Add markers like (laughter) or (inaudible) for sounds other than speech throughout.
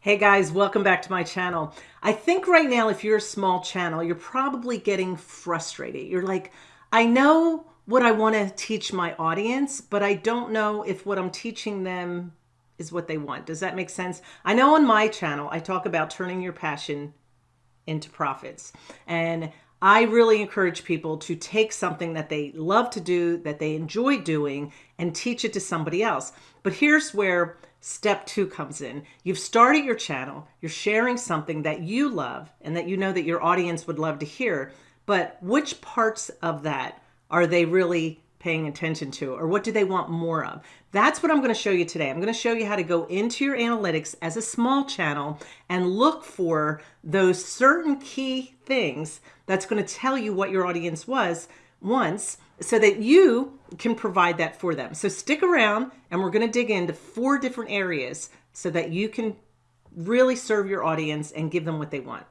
Hey guys, welcome back to my channel. I think right now, if you're a small channel, you're probably getting frustrated. You're like, I know what I want to teach my audience, but I don't know if what I'm teaching them is what they want. Does that make sense? I know on my channel, I talk about turning your passion into profits. And I really encourage people to take something that they love to do, that they enjoy doing, and teach it to somebody else. But here's where step two comes in. You've started your channel, you're sharing something that you love and that you know that your audience would love to hear, but which parts of that are they really paying attention to or what do they want more of? That's what I'm going to show you today. I'm going to show you how to go into your analytics as a small channel and look for those certain key things that's going to tell you what your audience was once so that you can provide that for them. So stick around and we're going to dig into four different areas so that you can really serve your audience and give them what they want.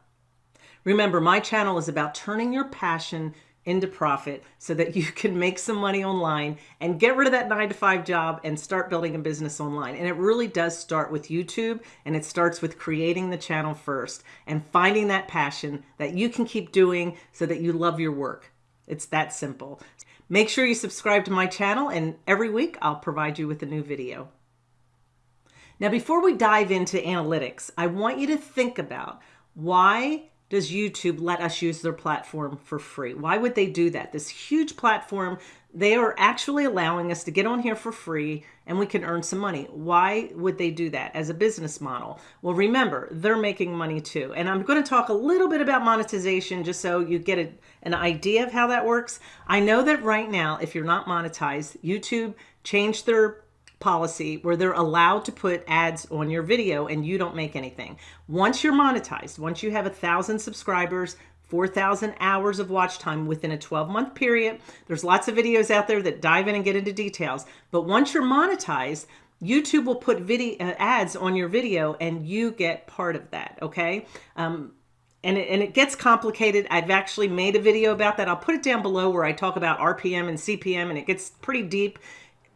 Remember, my channel is about turning your passion into profit so that you can make some money online and get rid of that nine to five job and start building a business online. And it really does start with YouTube and it starts with creating the channel first and finding that passion that you can keep doing so that you love your work. It's that simple. Make sure you subscribe to my channel and every week I'll provide you with a new video. Now, before we dive into analytics, I want you to think about why does YouTube let us use their platform for free? Why would they do that? This huge platform, they are actually allowing us to get on here for free and we can earn some money. Why would they do that as a business model? Well, remember, they're making money too. And I'm going to talk a little bit about monetization just so you get a, an idea of how that works. I know that right now, if you're not monetized, YouTube changed their policy where they're allowed to put ads on your video and you don't make anything. Once you're monetized, once you have a thousand subscribers, 4,000 hours of watch time within a 12 month period. There's lots of videos out there that dive in and get into details. But once you're monetized, YouTube will put video uh, ads on your video and you get part of that. Okay. Um, and it, and it gets complicated. I've actually made a video about that. I'll put it down below where I talk about RPM and CPM and it gets pretty deep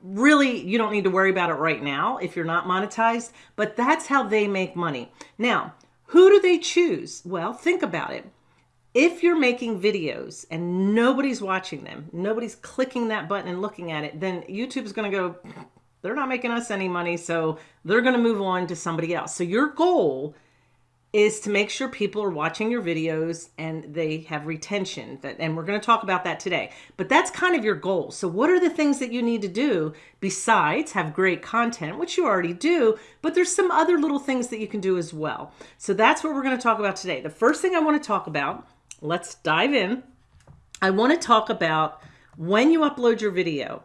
really you don't need to worry about it right now if you're not monetized, but that's how they make money. Now, who do they choose? Well, think about it. If you're making videos and nobody's watching them, nobody's clicking that button and looking at it, then YouTube's going to go, they're not making us any money, so they're going to move on to somebody else. So your goal is to make sure people are watching your videos and they have retention that and we're going to talk about that today. But that's kind of your goal. So what are the things that you need to do besides have great content which you already do but there's some other little things that you can do as well? So that's what we're going to talk about today. The first thing i want to talk about let's dive in i want to talk about when you upload your video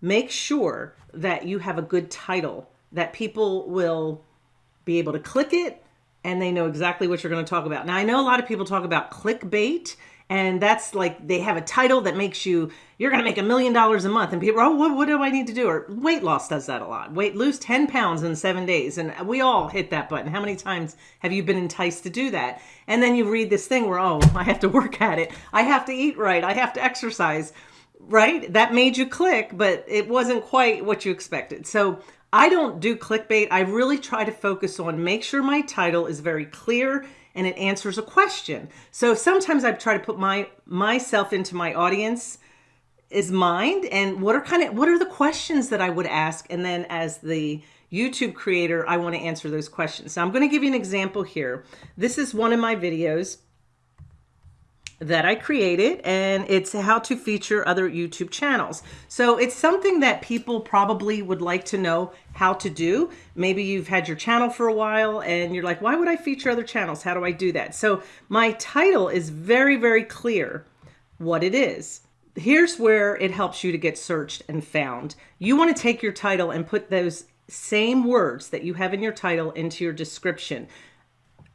make sure that you have a good title that people will be able to click it and they know exactly what you're going to talk about. Now, I know a lot of people talk about clickbait, and that's like they have a title that makes you, you're going to make a million dollars a month. And people, oh, what, what do I need to do? Or weight loss does that a lot. Weight, lose 10 pounds in seven days. And we all hit that button. How many times have you been enticed to do that? And then you read this thing where, oh, (laughs) I have to work at it. I have to eat right. I have to exercise right? That made you click, but it wasn't quite what you expected. So I don't do clickbait. I really try to focus on make sure my title is very clear and it answers a question. So sometimes I try to put my myself into my audience is mind and what are kind of what are the questions that I would ask and then as the YouTube creator I want to answer those questions. So I'm going to give you an example here. This is one of my videos that I created and it's how to feature other YouTube channels. So it's something that people probably would like to know how to do. Maybe you've had your channel for a while and you're like, why would I feature other channels? How do I do that? So my title is very, very clear what it is. Here's where it helps you to get searched and found. You want to take your title and put those same words that you have in your title into your description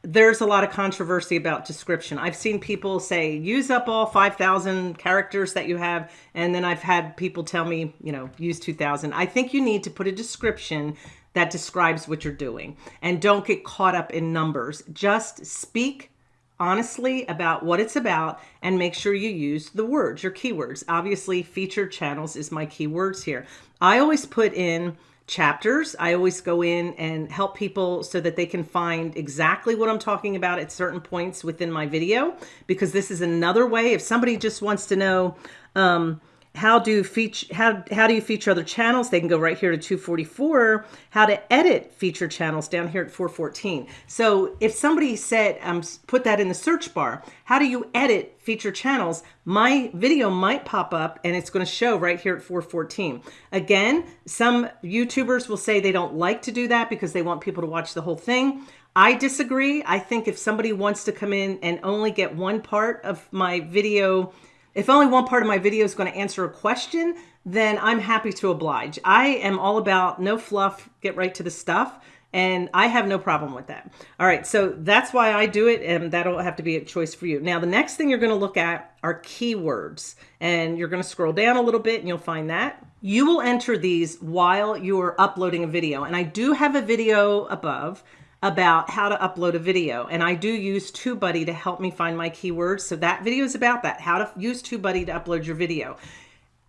there's a lot of controversy about description. I've seen people say, use up all 5,000 characters that you have. And then I've had people tell me, you know, use 2,000. I think you need to put a description that describes what you're doing and don't get caught up in numbers. Just speak honestly about what it's about and make sure you use the words, your keywords. Obviously, featured channels is my keywords here. I always put in chapters. I always go in and help people so that they can find exactly what I'm talking about at certain points within my video, because this is another way. If somebody just wants to know, um, how do feature how how do you feature other channels? They can go right here to 244 how to edit feature channels down here at 414 so if somebody said um put that in the search bar how do you edit feature channels? My video might pop up and it's going to show right here at 414 again some youtubers will say they don't like to do that because they want people to watch the whole thing. I disagree. I think if somebody wants to come in and only get one part of my video if only one part of my video is going to answer a question, then I'm happy to oblige. I am all about no fluff, get right to the stuff. And I have no problem with that. All right, so that's why I do it, and that'll have to be a choice for you. Now, the next thing you're going to look at are keywords, and you're going to scroll down a little bit, and you'll find that. You will enter these while you're uploading a video, and I do have a video above about how to upload a video. And I do use TubeBuddy to help me find my keywords. So that video is about that, how to use TubeBuddy to upload your video.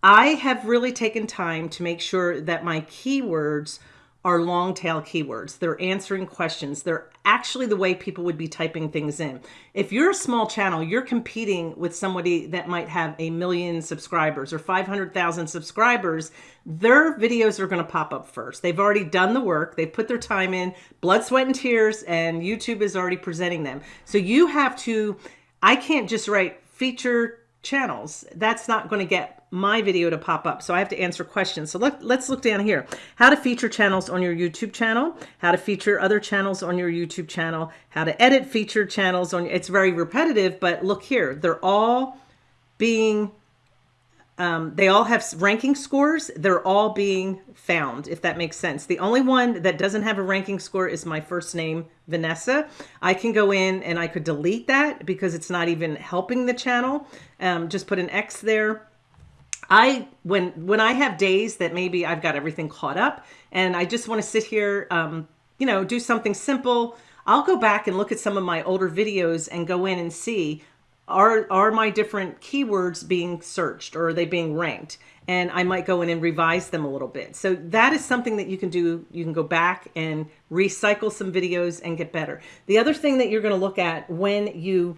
I have really taken time to make sure that my keywords are long tail keywords. They're answering questions. They're actually the way people would be typing things in. If you're a small channel, you're competing with somebody that might have a million subscribers or 500,000 subscribers, their videos are going to pop up first. They've already done the work. They've put their time in, blood, sweat, and tears, and YouTube is already presenting them. So you have to, I can't just write feature channels. That's not going to get my video to pop up. So I have to answer questions. So let, let's look down here. How to feature channels on your YouTube channel, how to feature other channels on your YouTube channel, how to edit feature channels on, it's very repetitive, but look here, they're all being um, they all have ranking scores. They're all being found, if that makes sense. The only one that doesn't have a ranking score is my first name, Vanessa. I can go in and I could delete that because it's not even helping the channel. Um, just put an X there. I when when I have days that maybe I've got everything caught up and I just want to sit here, um, you know, do something simple. I'll go back and look at some of my older videos and go in and see are are my different keywords being searched or are they being ranked? And I might go in and revise them a little bit. So that is something that you can do. You can go back and recycle some videos and get better. The other thing that you're going to look at when you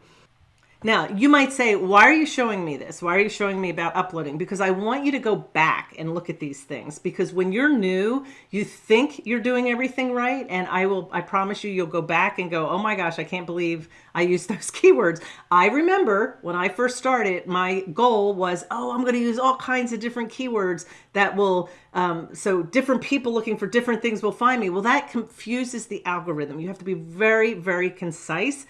now, you might say, why are you showing me this? Why are you showing me about uploading? Because I want you to go back and look at these things. Because when you're new, you think you're doing everything right. And I will, I promise you, you'll go back and go, oh my gosh, I can't believe I used (laughs) those keywords. I remember when I first started, my goal was, oh, I'm going to use all kinds of different keywords that will, um, so different people looking for different things will find me. Well, that confuses the algorithm. You have to be very, very concise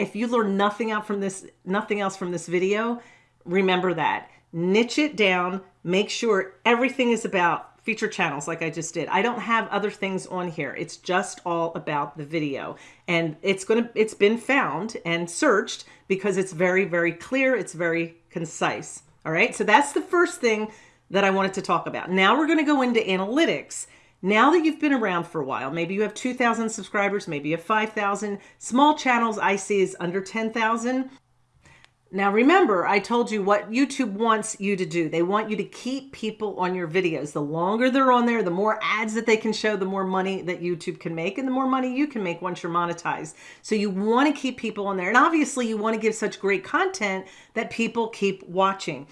if you learn nothing out from this, nothing else from this video, remember that. Niche it down, make sure everything is about feature channels like I just did. I don't have other things on here. It's just all about the video. And it's going to it's been found and searched because it's very very clear, it's very concise. All right? So that's the first thing that I wanted to talk about. Now we're going to go into analytics now that you've been around for a while, maybe you have 2,000 subscribers, maybe you have 5,000. Small channels I see is under 10,000. Now remember, I told you what YouTube wants you to do. They want you to keep people on your videos. The longer they're on there, the more ads that they can show, the more money that YouTube can make and the more money you can make once you're monetized. So you want to keep people on there. And obviously you want to give such great content that people keep watching.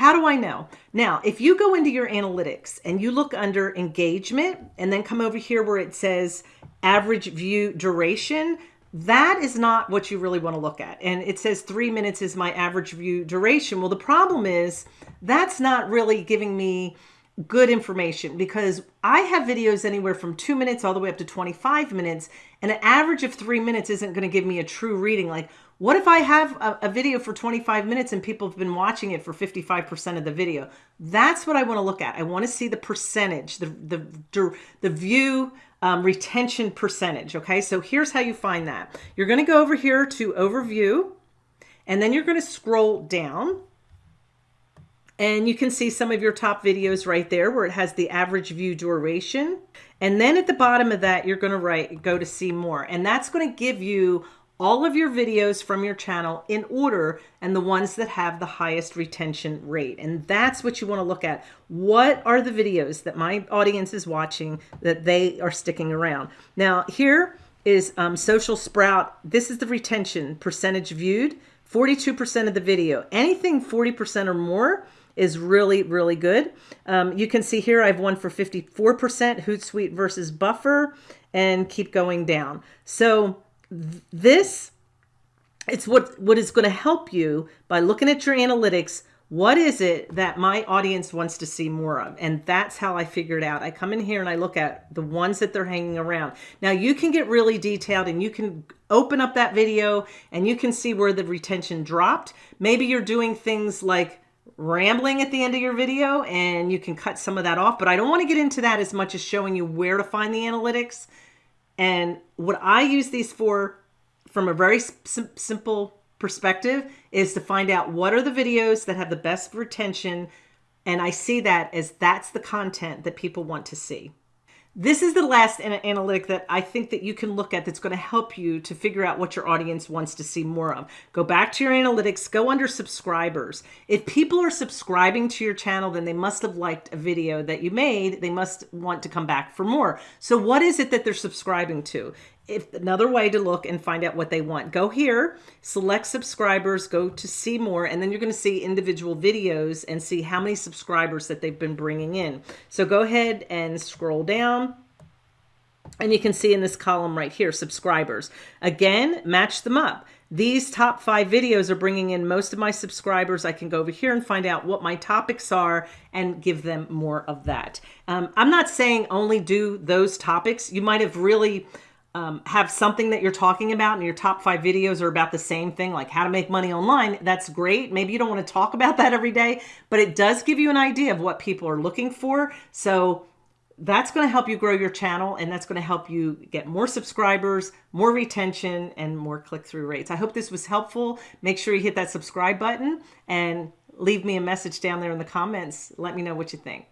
How do I know? Now, if you go into your analytics and you look under engagement and then come over here where it says average view duration, that is not what you really want to look at. And it says three minutes is my average view duration. Well, the problem is that's not really giving me good information because I have videos anywhere from two minutes all the way up to 25 minutes and an average of three minutes isn't going to give me a true reading. Like what if I have a, a, video for 25 minutes and people have been watching it for 55% of the video? That's what I want to look at. I want to see the percentage, the, the, the view um, retention percentage. Okay, so here's how you find that. You're going to go over here to overview and then you're going to scroll down and you can see some of your top videos right there where it has the average view duration. And then at the bottom of that, you're going to write, go to see more. And that's going to give you all of your videos from your channel in order and the ones that have the highest retention rate. And that's what you want to look at. What are the videos that my audience is watching that they are sticking around? Now here is um, Social Sprout. This is the retention percentage viewed, 42% of the video. Anything 40% or more is really, really good. Um, you can see here I have one for 54%, Hootsuite versus Buffer, and keep going down. So this it's what what is going to help you by looking at your analytics. What is it that my audience wants to see more of? And that's how i figured out. I come in here and i look at the ones that they're hanging around. Now you can get really detailed and you can open up that video and you can see where the retention dropped. Maybe you're doing things like rambling at the end of your video and you can cut some of that off but i don't want to get into that as much as showing you where to find the analytics and what I use these for from a very sim simple perspective is to find out what are the videos that have the best retention. And I see that as that's the content that people want to see. This is the last analytic that I think that you can look at that's going to help you to figure out what your audience wants to see more of. Go back to your analytics, go under subscribers. If people are subscribing to your channel, then they must have liked a video that you made. They must want to come back for more. So what is it that they're subscribing to? If another way to look and find out what they want. Go here, select subscribers, go to see more, and then you're going to see individual videos and see how many subscribers that they've been bringing in. So go ahead and scroll down. And you can see in this column right here, subscribers. Again, match them up. These top five videos are bringing in most of my subscribers. I can go over here and find out what my topics are and give them more of that. Um, I'm not saying only do those topics. You might have really um, have something that you're talking about and your top five videos are about the same thing, like how to make money online, that's great. Maybe you don't want to talk about that every day, but it does give you an idea of what people are looking for. So that's going to help you grow your channel and that's going to help you get more subscribers, more retention, and more click-through rates. I hope this was helpful. Make sure you hit that subscribe button and leave me a message down there in the comments. Let me know what you think.